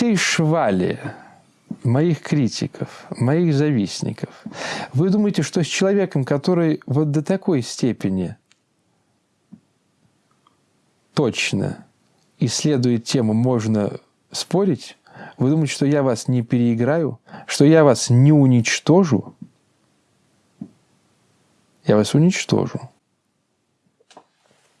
всей швали моих критиков, моих завистников, вы думаете, что с человеком, который вот до такой степени точно исследует тему, можно спорить? Вы думаете, что я вас не переиграю? Что я вас не уничтожу? Я вас уничтожу.